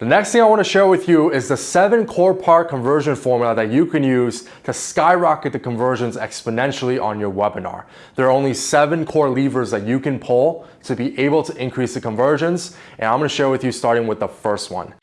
The next thing I want to share with you is the seven core part conversion formula that you can use to skyrocket the conversions exponentially on your webinar. There are only seven core levers that you can pull to be able to increase the conversions, and I'm going to share with you starting with the first one.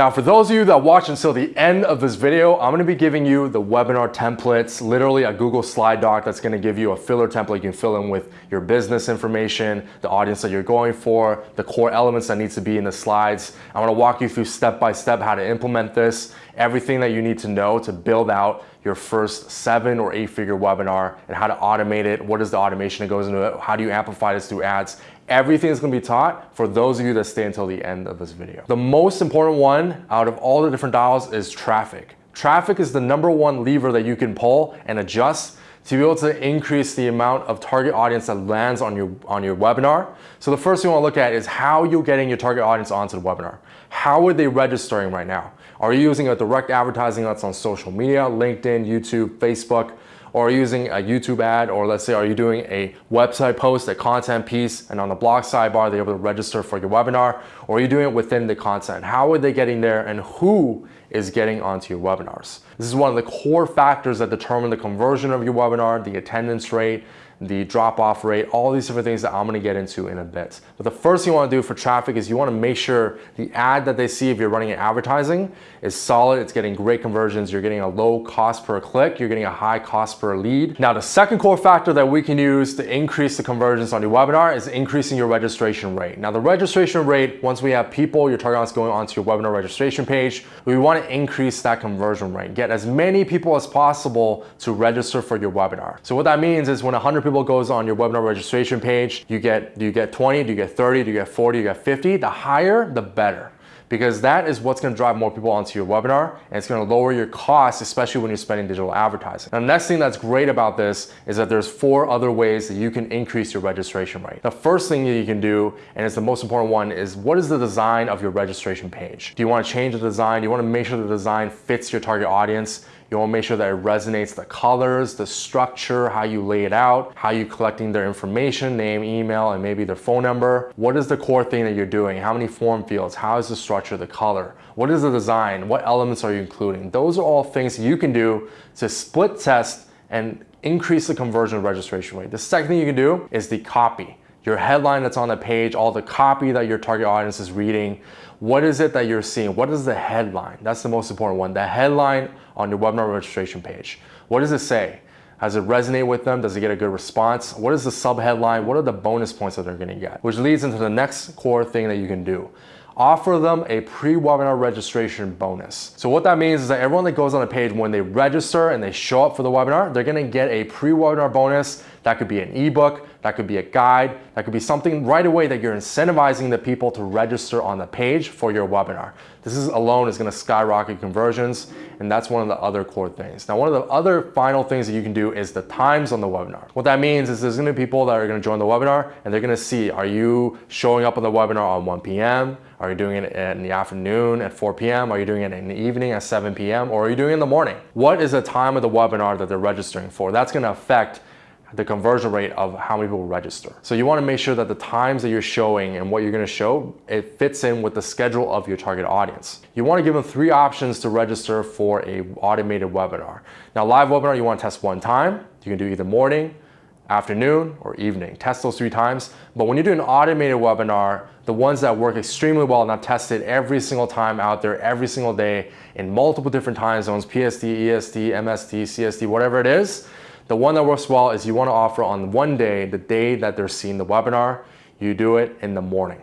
Now, for those of you that watch until the end of this video, I'm gonna be giving you the webinar templates, literally a Google slide doc that's gonna give you a filler template you can fill in with your business information, the audience that you're going for, the core elements that needs to be in the slides. I'm gonna walk you through step by step how to implement this, everything that you need to know to build out your first seven or eight figure webinar and how to automate it. What is the automation that goes into it? How do you amplify this through ads? Everything is gonna be taught for those of you that stay until the end of this video. The most important one out of all the different dials is traffic. Traffic is the number one lever that you can pull and adjust to be able to increase the amount of target audience that lands on your, on your webinar. So the first thing you wanna look at is how you're getting your target audience onto the webinar. How are they registering right now? Are you using a direct advertising that's on social media, LinkedIn, YouTube, Facebook? Or using a YouTube ad, or let's say, are you doing a website post, a content piece, and on the blog sidebar, they're able to register for your webinar, or are you doing it within the content? How are they getting there and who is getting onto your webinars? This is one of the core factors that determine the conversion of your webinar, the attendance rate, the drop-off rate, all these different things that I'm gonna get into in a bit. But the first thing you wanna do for traffic is you wanna make sure the ad that they see if you're running an advertising is solid, it's getting great conversions, you're getting a low cost per click, you're getting a high cost per lead. Now the second core factor that we can use to increase the conversions on your webinar is increasing your registration rate. Now the registration rate, once we have people, your target audience going onto your webinar registration page, we wanna increase that conversion rate. Get as many people as possible to register for your webinar. So what that means is when 100 people people goes on your webinar registration page, you get, do you get 20, do you get 30, do you get 40, do you get 50? The higher, the better because that is what's gonna drive more people onto your webinar and it's gonna lower your costs, especially when you're spending digital advertising. Now, the next thing that's great about this is that there's four other ways that you can increase your registration rate. The first thing that you can do, and it's the most important one, is what is the design of your registration page? Do you wanna change the design? Do you wanna make sure the design fits your target audience? You wanna make sure that it resonates the colors, the structure, how you lay it out, how you're collecting their information, name, email, and maybe their phone number. What is the core thing that you're doing? How many form fields? How is the structure, the color? What is the design? What elements are you including? Those are all things you can do to split test and increase the conversion registration rate. The second thing you can do is the copy your headline that's on the page, all the copy that your target audience is reading. What is it that you're seeing? What is the headline? That's the most important one. The headline on your webinar registration page. What does it say? Does it resonate with them? Does it get a good response? What is the sub headline? What are the bonus points that they're gonna get? Which leads into the next core thing that you can do offer them a pre-webinar registration bonus. So what that means is that everyone that goes on the page, when they register and they show up for the webinar, they're gonna get a pre-webinar bonus. That could be an ebook, that could be a guide, that could be something right away that you're incentivizing the people to register on the page for your webinar. This is alone is gonna skyrocket conversions, and that's one of the other core things. Now, one of the other final things that you can do is the times on the webinar. What that means is there's gonna be people that are gonna join the webinar, and they're gonna see, are you showing up on the webinar on 1 p.m.? Are you doing it in the afternoon at 4 p.m.? Are you doing it in the evening at 7 p.m.? Or are you doing it in the morning? What is the time of the webinar that they're registering for? That's gonna affect the conversion rate of how many people register. So you wanna make sure that the times that you're showing and what you're gonna show, it fits in with the schedule of your target audience. You wanna give them three options to register for a automated webinar. Now live webinar, you wanna test one time. You can do either morning, afternoon, or evening. Test those three times. But when you do an automated webinar, the ones that work extremely well and I've tested every single time out there, every single day in multiple different time zones, PST, EST, MST, CST, whatever it is, the one that works well is you wanna offer on one day, the day that they're seeing the webinar, you do it in the morning.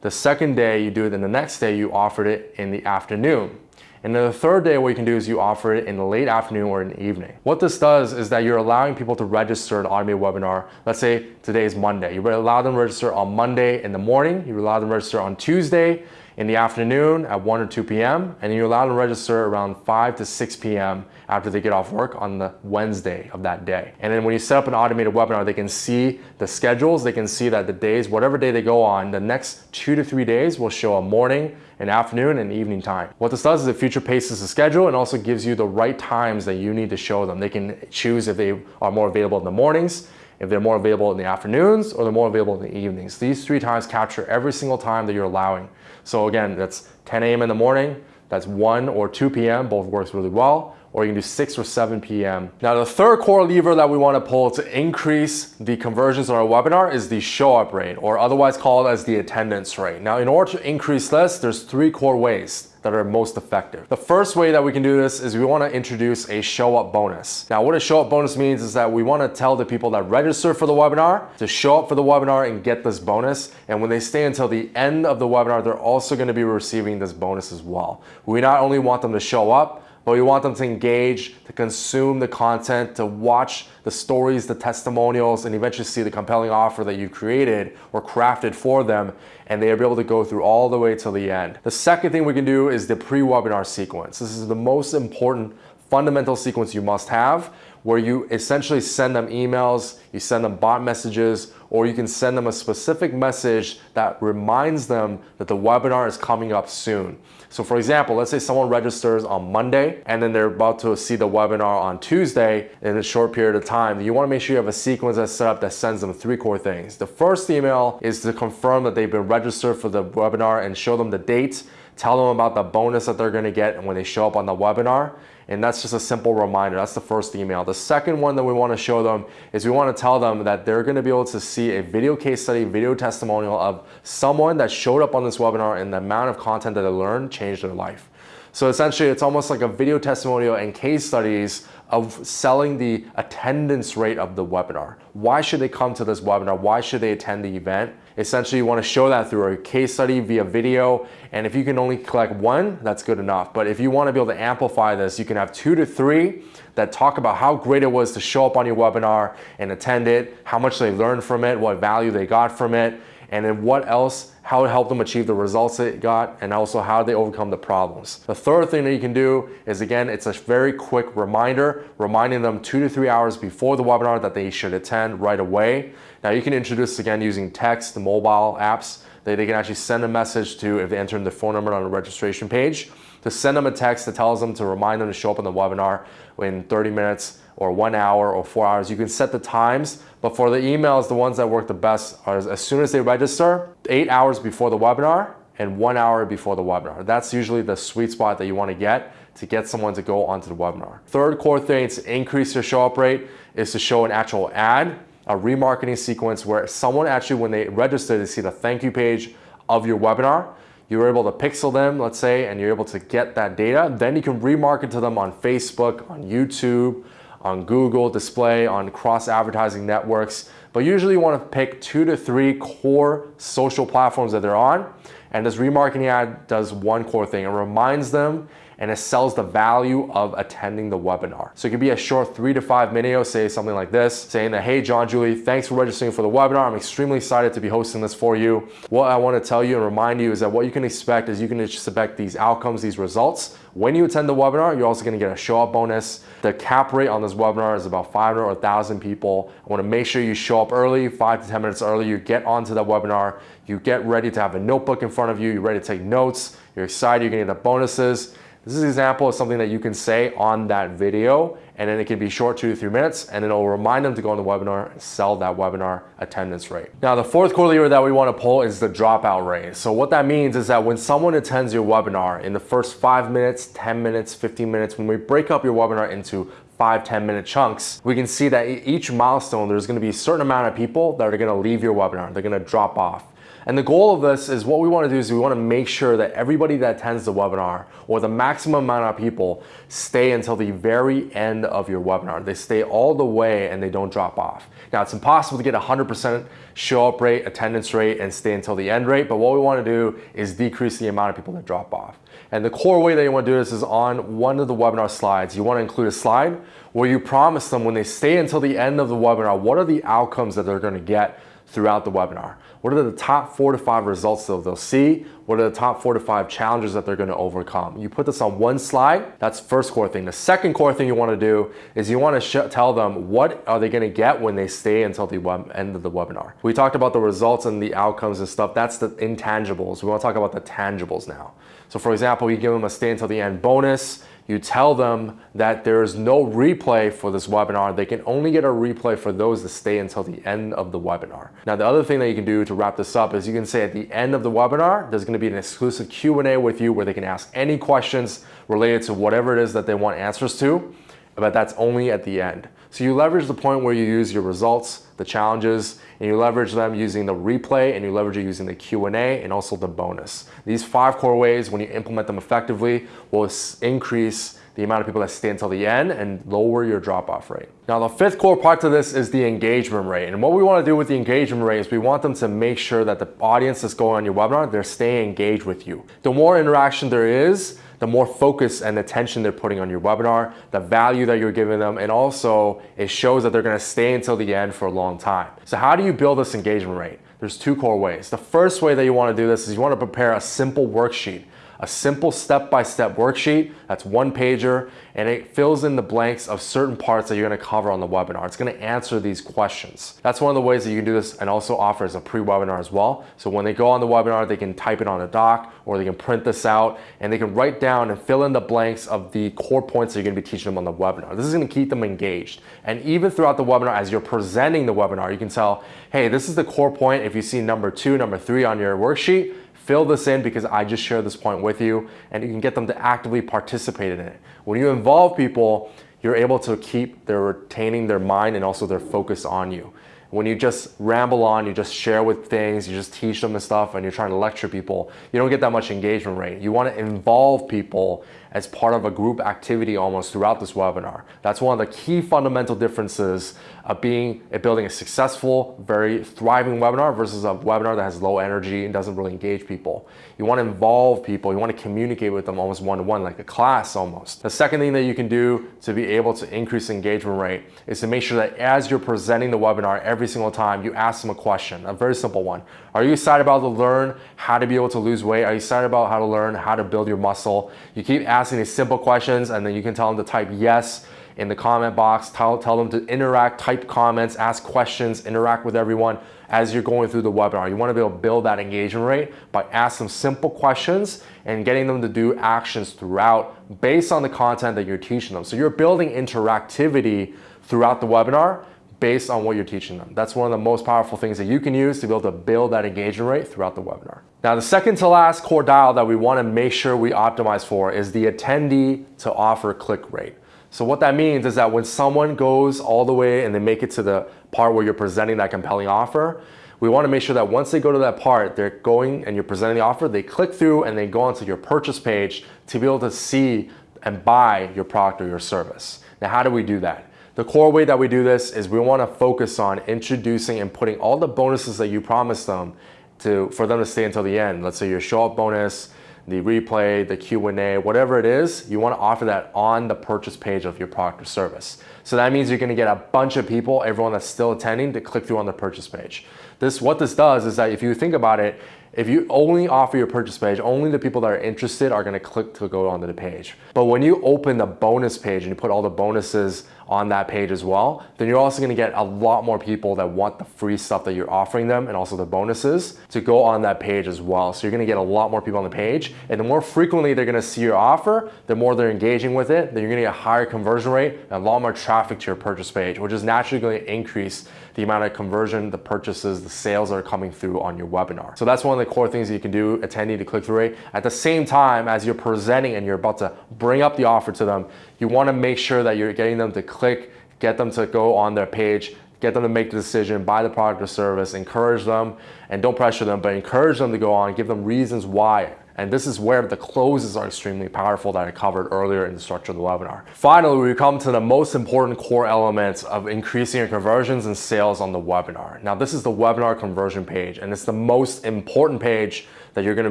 The second day, you do it in the next day, you offered it in the afternoon. And then the third day, what you can do is you offer it in the late afternoon or in the evening. What this does is that you're allowing people to register an automated webinar. Let's say today is Monday. You allow them to register on Monday in the morning. You allow them to register on Tuesday in the afternoon at 1 or 2 p.m. and you're allowed to register around 5 to 6 p.m. after they get off work on the Wednesday of that day. And then when you set up an automated webinar, they can see the schedules, they can see that the days, whatever day they go on, the next two to three days will show a morning, an afternoon, and evening time. What this does is it future paces the schedule and also gives you the right times that you need to show them. They can choose if they are more available in the mornings, if they're more available in the afternoons, or they're more available in the evenings. These three times capture every single time that you're allowing. So again, that's 10 a.m. in the morning, that's 1 or 2 p.m., both works really well, or you can do 6 or 7 p.m. Now the third core lever that we want to pull to increase the conversions on our webinar is the show up rate, or otherwise called as the attendance rate. Now in order to increase this, there's three core ways that are most effective. The first way that we can do this is we want to introduce a show up bonus. Now what a show up bonus means is that we want to tell the people that register for the webinar to show up for the webinar and get this bonus. And when they stay until the end of the webinar, they're also going to be receiving this bonus as well. We not only want them to show up, but we want them to engage, to consume the content, to watch the stories, the testimonials, and eventually see the compelling offer that you've created or crafted for them, and they'll be able to go through all the way till the end. The second thing we can do is the pre-webinar sequence. This is the most important fundamental sequence you must have where you essentially send them emails, you send them bot messages, or you can send them a specific message that reminds them that the webinar is coming up soon. So for example, let's say someone registers on Monday and then they're about to see the webinar on Tuesday in a short period of time. You wanna make sure you have a sequence that's set up that sends them three core things. The first email is to confirm that they've been registered for the webinar and show them the date, tell them about the bonus that they're gonna get when they show up on the webinar. And that's just a simple reminder. That's the first email. The second one that we want to show them is we want to tell them that they're going to be able to see a video case study, video testimonial of someone that showed up on this webinar and the amount of content that they learned changed their life. So essentially, it's almost like a video testimonial and case studies of selling the attendance rate of the webinar. Why should they come to this webinar? Why should they attend the event? Essentially, you want to show that through a case study via video. And if you can only collect one, that's good enough. But if you want to be able to amplify this, you can have two to three that talk about how great it was to show up on your webinar and attend it, how much they learned from it, what value they got from it, and then what else, how it helped them achieve the results they got, and also how they overcome the problems. The third thing that you can do is again, it's a very quick reminder, reminding them two to three hours before the webinar that they should attend right away. Now you can introduce again using text, the mobile apps, they, they can actually send a message to if they enter in the phone number on the registration page, to send them a text that tells them to remind them to show up on the webinar in 30 minutes or one hour or four hours. You can set the times, but for the emails, the ones that work the best are as soon as they register, eight hours before the webinar and one hour before the webinar. That's usually the sweet spot that you wanna get to get someone to go onto the webinar. Third core thing to increase your show up rate is to show an actual ad, a remarketing sequence where someone actually, when they register, they see the thank you page of your webinar you're able to pixel them, let's say, and you're able to get that data, then you can remarket to them on Facebook, on YouTube, on Google display, on cross advertising networks. But usually you want to pick two to three core social platforms that they're on. And this remarketing ad does one core thing. It reminds them and it sells the value of attending the webinar. So it could be a short three to five video, say something like this, saying that, hey, John, Julie, thanks for registering for the webinar. I'm extremely excited to be hosting this for you. What I wanna tell you and remind you is that what you can expect is you can expect these outcomes, these results. When you attend the webinar, you're also gonna get a show up bonus. The cap rate on this webinar is about 500 or 1,000 people. I wanna make sure you show up early, five to 10 minutes early, you get onto the webinar, you get ready to have a notebook in front of you, you're ready to take notes, you're excited, you're gonna get the bonuses. This is an example of something that you can say on that video and then it can be short two to three minutes and it'll remind them to go on the webinar and sell that webinar attendance rate. Now the fourth core lever that we want to pull is the dropout rate. So what that means is that when someone attends your webinar in the first five minutes, 10 minutes, 15 minutes, when we break up your webinar into five, 10 minute chunks, we can see that each milestone, there's gonna be a certain amount of people that are gonna leave your webinar. They're gonna drop off. And the goal of this is what we wanna do is we wanna make sure that everybody that attends the webinar or the maximum amount of people stay until the very end of your webinar. They stay all the way and they don't drop off. Now it's impossible to get 100% show up rate, attendance rate, and stay until the end rate, but what we wanna do is decrease the amount of people that drop off. And the core way that you wanna do this is on one of the webinar slides. You wanna include a slide where you promise them when they stay until the end of the webinar, what are the outcomes that they're gonna get throughout the webinar. What are the top four to five results that they'll see? What are the top four to five challenges that they're gonna overcome? You put this on one slide, that's first core thing. The second core thing you wanna do is you wanna tell them what are they gonna get when they stay until the end of the webinar. We talked about the results and the outcomes and stuff. That's the intangibles. We wanna talk about the tangibles now. So for example, you give them a stay until the end bonus, you tell them that there is no replay for this webinar. They can only get a replay for those that stay until the end of the webinar. Now, the other thing that you can do to wrap this up is you can say at the end of the webinar, there's gonna be an exclusive Q&A with you where they can ask any questions related to whatever it is that they want answers to, but that's only at the end. So you leverage the point where you use your results, the challenges, and you leverage them using the replay and you leverage it using the Q&A and also the bonus. These five core ways, when you implement them effectively, will increase the amount of people that stay until the end and lower your drop-off rate. Now, the fifth core part to this is the engagement rate. And what we want to do with the engagement rate is we want them to make sure that the audience that's going on your webinar, they're staying engaged with you. The more interaction there is, the more focus and attention they're putting on your webinar, the value that you're giving them, and also it shows that they're gonna stay until the end for a long time. So how do you build this engagement rate? There's two core ways. The first way that you wanna do this is you wanna prepare a simple worksheet a simple step-by-step -step worksheet that's one pager and it fills in the blanks of certain parts that you're gonna cover on the webinar. It's gonna answer these questions. That's one of the ways that you can do this and also offer as a pre-webinar as well. So when they go on the webinar, they can type it on a doc or they can print this out and they can write down and fill in the blanks of the core points that you're gonna be teaching them on the webinar. This is gonna keep them engaged. And even throughout the webinar, as you're presenting the webinar, you can tell, hey, this is the core point. If you see number two, number three on your worksheet, fill this in because I just shared this point with you and you can get them to actively participate in it. When you involve people, you're able to keep their retaining their mind and also their focus on you. When you just ramble on, you just share with things, you just teach them the stuff and you're trying to lecture people, you don't get that much engagement rate. You want to involve people as part of a group activity almost throughout this webinar. That's one of the key fundamental differences of being building a successful, very thriving webinar versus a webinar that has low energy and doesn't really engage people. You want to involve people, you want to communicate with them almost one-to-one, -one, like a class almost. The second thing that you can do to be able to increase engagement rate is to make sure that as you're presenting the webinar single time, you ask them a question, a very simple one. Are you excited about to learn how to be able to lose weight? Are you excited about how to learn how to build your muscle? You keep asking these simple questions and then you can tell them to type yes in the comment box. Tell, tell them to interact, type comments, ask questions, interact with everyone as you're going through the webinar. You want to be able to build that engagement rate by asking simple questions and getting them to do actions throughout based on the content that you're teaching them. So you're building interactivity throughout the webinar based on what you're teaching them. That's one of the most powerful things that you can use to be able to build that engagement rate throughout the webinar. Now, the second to last core dial that we wanna make sure we optimize for is the attendee to offer click rate. So what that means is that when someone goes all the way and they make it to the part where you're presenting that compelling offer, we want to make sure that once they go to that part, they're going and you're presenting the offer, they click through and they go onto your purchase page to be able to see and buy your product or your service. Now, how do we do that? The core way that we do this is we want to focus on introducing and putting all the bonuses that you promised them to for them to stay until the end. Let's say your show up bonus, the replay, the Q&A, whatever it is, you want to offer that on the purchase page of your product or service. So that means you're going to get a bunch of people, everyone that's still attending, to click through on the purchase page. This, what this does is that if you think about it, if you only offer your purchase page, only the people that are interested are gonna click to go onto the page. But when you open the bonus page and you put all the bonuses on that page as well, then you're also gonna get a lot more people that want the free stuff that you're offering them and also the bonuses to go on that page as well. So you're gonna get a lot more people on the page and the more frequently they're gonna see your offer, the more they're engaging with it, then you're gonna get a higher conversion rate and a lot more traffic to your purchase page, which is naturally gonna increase the amount of conversion, the purchases, the sales that are coming through on your webinar. So that's one of the core things you can do, attending to click-through rate. At the same time, as you're presenting and you're about to bring up the offer to them, you wanna make sure that you're getting them to click, get them to go on their page, get them to make the decision, buy the product or service, encourage them, and don't pressure them, but encourage them to go on, give them reasons why and this is where the closes are extremely powerful that I covered earlier in the structure of the webinar. Finally, we come to the most important core elements of increasing your conversions and sales on the webinar. Now, this is the webinar conversion page, and it's the most important page that you're gonna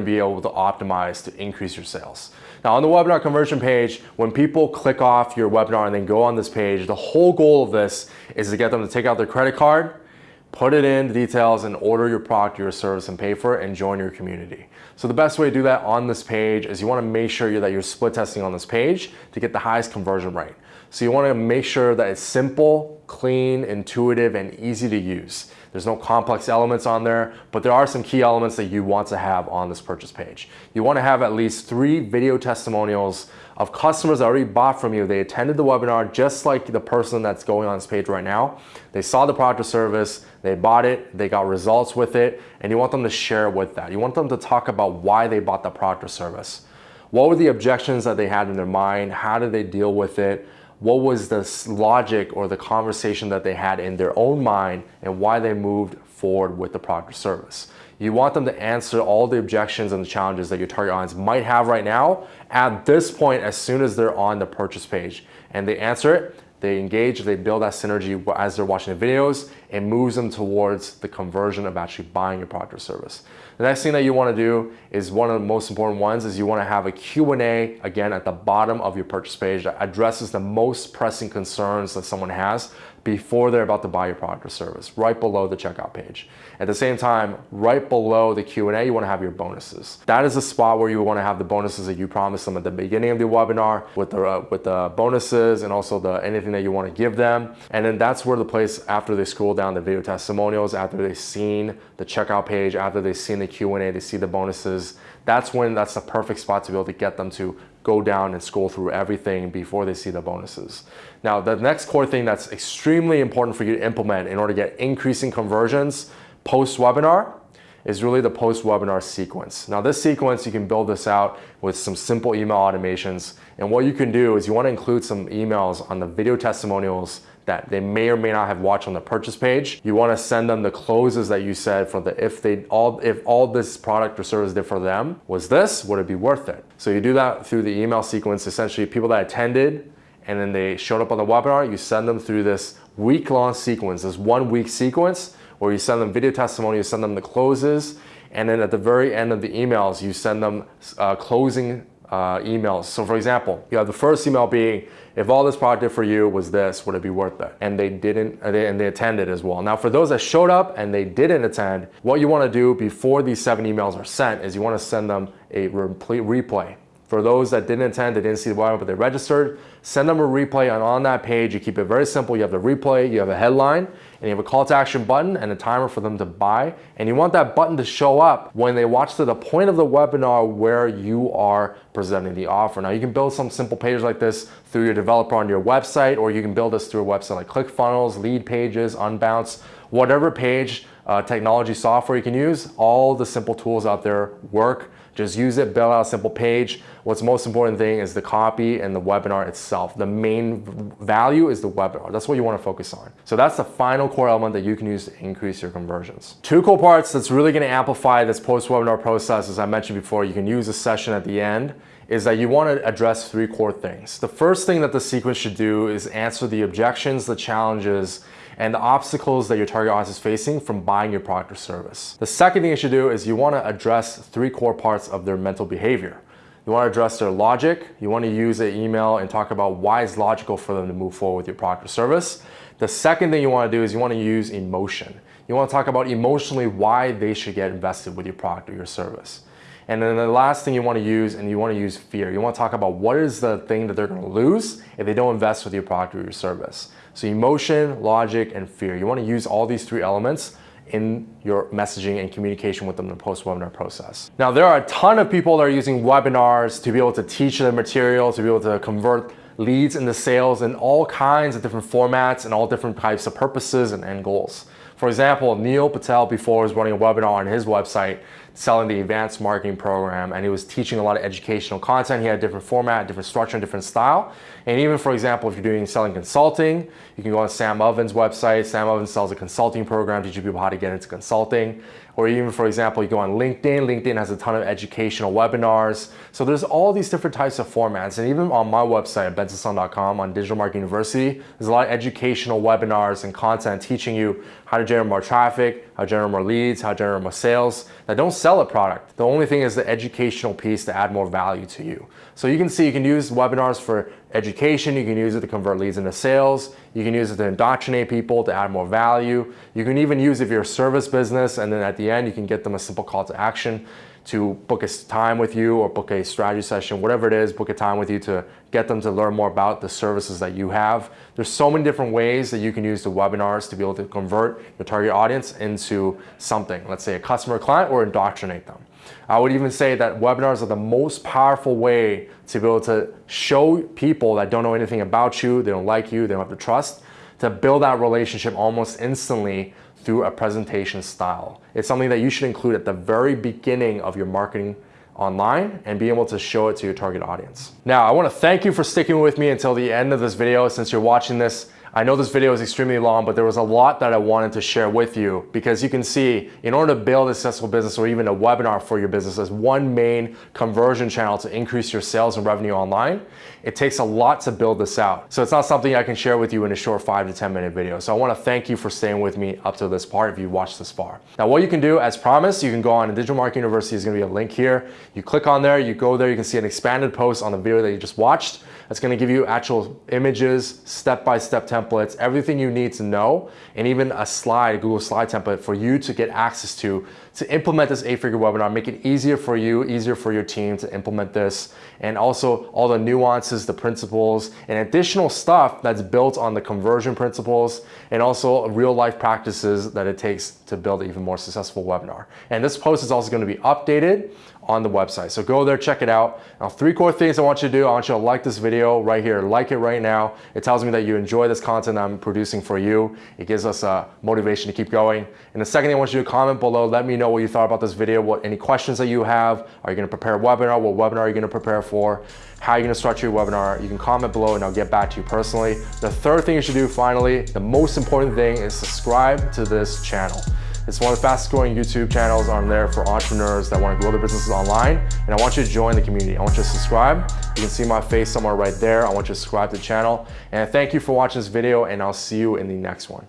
be able to optimize to increase your sales. Now on the webinar conversion page, when people click off your webinar and then go on this page, the whole goal of this is to get them to take out their credit card, put it in the details and order your product, your service and pay for it and join your community. So the best way to do that on this page is you wanna make sure that you're split testing on this page to get the highest conversion rate. So you wanna make sure that it's simple, clean, intuitive, and easy to use. There's no complex elements on there, but there are some key elements that you want to have on this purchase page. You wanna have at least three video testimonials of customers that already bought from you. They attended the webinar just like the person that's going on this page right now. They saw the product or service, they bought it, they got results with it, and you want them to share with that. You want them to talk about why they bought the product or service. What were the objections that they had in their mind? How did they deal with it? What was the logic or the conversation that they had in their own mind and why they moved forward with the product or service? You want them to answer all the objections and the challenges that your target audience might have right now at this point as soon as they're on the purchase page. And they answer it, they engage, they build that synergy as they're watching the videos, it moves them towards the conversion of actually buying your product or service. The next thing that you wanna do is one of the most important ones is you wanna have a Q&A, again, at the bottom of your purchase page that addresses the most pressing concerns that someone has before they're about to buy your product or service, right below the checkout page. At the same time, right below the Q&A, you wanna have your bonuses. That is the spot where you wanna have the bonuses that you promised them at the beginning of the webinar with the, uh, with the bonuses and also the anything that you wanna give them. And then that's where the place after they scroll down the video testimonials, after they've seen the checkout page, after they've seen the Q&A, they see the bonuses, that's when that's the perfect spot to be able to get them to go down and scroll through everything before they see the bonuses. Now, the next core thing that's extremely important for you to implement in order to get increasing conversions post-webinar is really the post-webinar sequence. Now this sequence, you can build this out with some simple email automations. And what you can do is you wanna include some emails on the video testimonials that they may or may not have watched on the purchase page. You wanna send them the closes that you said for the if they all if all this product or service did for them was this, would it be worth it? So you do that through the email sequence, essentially people that attended and then they showed up on the webinar, you send them through this week-long sequence, this one week sequence where you send them video testimony, you send them the closes, and then at the very end of the emails, you send them uh, closing uh, emails. So for example, you have the first email being, if all this product did for you was this, would it be worth it? And they didn't, and they, and they attended as well. Now for those that showed up and they didn't attend, what you wanna do before these seven emails are sent is you wanna send them a replay. For those that didn't attend, they didn't see the webinar, but they registered, send them a replay and on that page, you keep it very simple. You have the replay, you have a headline, and you have a call to action button and a timer for them to buy. And you want that button to show up when they watch to the point of the webinar where you are presenting the offer. Now you can build some simple pages like this through your developer on your website, or you can build this through a website like ClickFunnels, Leadpages, Unbounce, whatever page uh, technology software you can use, all the simple tools out there work just use it, build out a simple page. What's most important thing is the copy and the webinar itself. The main value is the webinar. That's what you want to focus on. So that's the final core element that you can use to increase your conversions. Two cool parts that's really going to amplify this post-webinar process, as I mentioned before, you can use a session at the end is that you want to address three core things. The first thing that the sequence should do is answer the objections, the challenges, and the obstacles that your target audience is facing from buying your product or service. The second thing you should do is you want to address three core parts of their mental behavior. You want to address their logic. You want to use an email and talk about why it's logical for them to move forward with your product or service. The second thing you want to do is you want to use emotion. You want to talk about emotionally why they should get invested with your product or your service. And then the last thing you want to use, and you want to use fear. You want to talk about what is the thing that they're going to lose if they don't invest with your product or your service. So emotion, logic, and fear. You want to use all these three elements in your messaging and communication with them in the post-webinar process. Now, there are a ton of people that are using webinars to be able to teach their material, to be able to convert leads into sales in all kinds of different formats and all different types of purposes and end goals. For example, Neil Patel before was running a webinar on his website selling the advanced marketing program and he was teaching a lot of educational content. He had a different format, different structure, and different style. And even for example, if you're doing selling consulting, you can go on Sam Ovens' website. Sam Ovens sells a consulting program, teaching people how to get into consulting. Or even for example, you go on LinkedIn. LinkedIn has a ton of educational webinars. So there's all these different types of formats. And even on my website, bensonsung.com on Digital Marketing University, there's a lot of educational webinars and content teaching you how to generate more traffic, how to generate more leads, how to generate more sales that don't sell a product. The only thing is the educational piece to add more value to you. So you can see you can use webinars for education, you can use it to convert leads into sales, you can use it to indoctrinate people to add more value. You can even use it if you're a service business and then at the end you can get them a simple call to action to book a time with you or book a strategy session, whatever it is, book a time with you to get them to learn more about the services that you have. There's so many different ways that you can use the webinars to be able to convert your target audience into something, let's say a customer client or indoctrinate them. I would even say that webinars are the most powerful way to be able to show people that don't know anything about you, they don't like you, they don't have the trust, to build that relationship almost instantly through a presentation style. It's something that you should include at the very beginning of your marketing online and be able to show it to your target audience. Now, I wanna thank you for sticking with me until the end of this video. Since you're watching this, I know this video is extremely long, but there was a lot that I wanted to share with you because you can see in order to build a successful business or even a webinar for your business as one main conversion channel to increase your sales and revenue online, it takes a lot to build this out. So it's not something I can share with you in a short five to 10 minute video. So I wanna thank you for staying with me up to this part if you watched this far. Now what you can do as promised, you can go on Digital Marketing University, is gonna be a link here. You click on there, you go there, you can see an expanded post on the video that you just watched. That's gonna give you actual images, step-by-step -step templates, everything you need to know, and even a slide, Google slide template for you to get access to to implement this eight-figure webinar, make it easier for you, easier for your team to implement this, and also all the nuances, the principles, and additional stuff that's built on the conversion principles, and also real-life practices that it takes to build an even more successful webinar. And this post is also gonna be updated on the website. So go there, check it out. Now, three core things I want you to do. I want you to like this video right here. Like it right now. It tells me that you enjoy this content I'm producing for you. It gives us a motivation to keep going. And the second thing I want you to comment below. Let me know what you thought about this video, what any questions that you have. Are you gonna prepare a webinar? What webinar are you gonna prepare for? How are you gonna structure your webinar? You can comment below and I'll get back to you personally. The third thing you should do finally, the most important thing is subscribe to this channel. It's one of the fastest growing YouTube channels on there for entrepreneurs that want to grow their businesses online. And I want you to join the community. I want you to subscribe. You can see my face somewhere right there. I want you to subscribe to the channel. And thank you for watching this video and I'll see you in the next one.